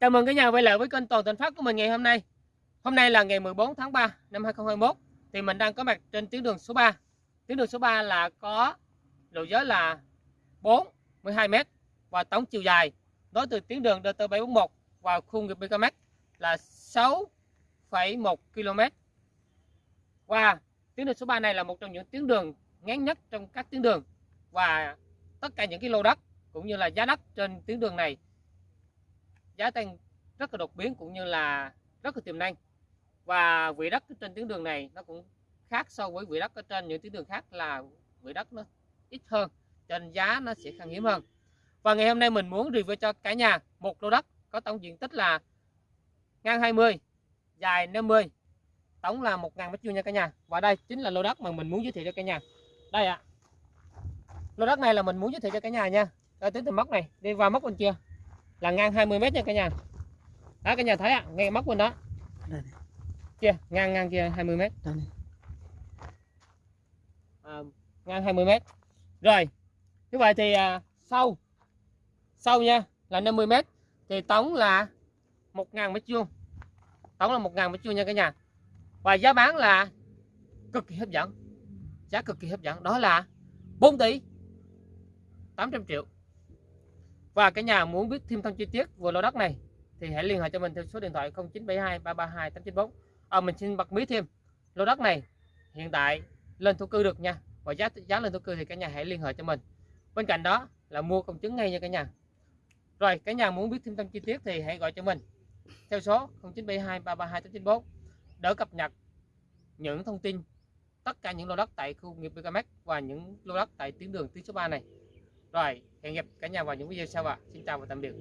Chào mừng cả nhà quay lại với kênh Toàn Thành Phát của mình ngày hôm nay. Hôm nay là ngày 14 tháng 3 năm 2021 thì mình đang có mặt trên tuyến đường số 3. Tuyến đường số 3 là có độ giới là 4 12 m và tổng chiều dài nối từ tuyến đường DT741 vào khu nghiệp BKM là 6,1 km. Và tuyến đường số 3 này là một trong những tuyến đường ngắn nhất trong các tuyến đường và tất cả những cái lô đất cũng như là giá đất trên tuyến đường này giá tăng rất là đột biến cũng như là rất là tiềm năng. Và vị đất trên tuyến đường này nó cũng khác so với vị đất ở trên những tuyến đường khác là vị đất nó ít hơn, cho nên giá nó sẽ khan hiếm hơn. Và ngày hôm nay mình muốn review cho cả nhà một lô đất có tổng diện tích là ngang 20 dài 50 tổng là 1.000 mét vuông nha cả nhà. Và đây chính là lô đất mà mình muốn giới thiệu cho cả nhà. Đây ạ. À. lô đất này là mình muốn giới thiệu cho cả nhà nha. Đây tính từ mốc này, đi vào mốc bên kia là ngang 20 mét nha cả nhà. Đó cả nhà thấy ạ à, ngay móc bên đó. Đây kia ngang ngang kia 20 mét. Đây này. à, ngang 20 mét. Rồi như vậy thì à, sâu sâu nha là 50 mét thì tổng là 1.000 mét vuông. Tổng là 1.000 mét vuông nha cả nhà. Và giá bán là cực kỳ hấp dẫn. Giá cực kỳ hấp dẫn. Đó là 4 tỷ 800 triệu và cả nhà muốn biết thêm thông chi tiết về lô đất này thì hãy liên hệ cho mình theo số điện thoại 0972 332 894 à, mình xin bật mí thêm. Lô đất này hiện tại lên thổ cư được nha. Và giá giá lên thổ cư thì cả nhà hãy liên hệ cho mình. Bên cạnh đó là mua công chứng ngay nha cả nhà. Rồi cả nhà muốn biết thêm thông chi tiết thì hãy gọi cho mình theo số 0972 332 894 đỡ cập nhật những thông tin tất cả những lô đất tại khu nghiệp BKMX và những lô đất tại tuyến đường tuyến số 3 này rồi, hẹn gặp cả nhà vào những video sau ạ. Xin chào và tạm biệt.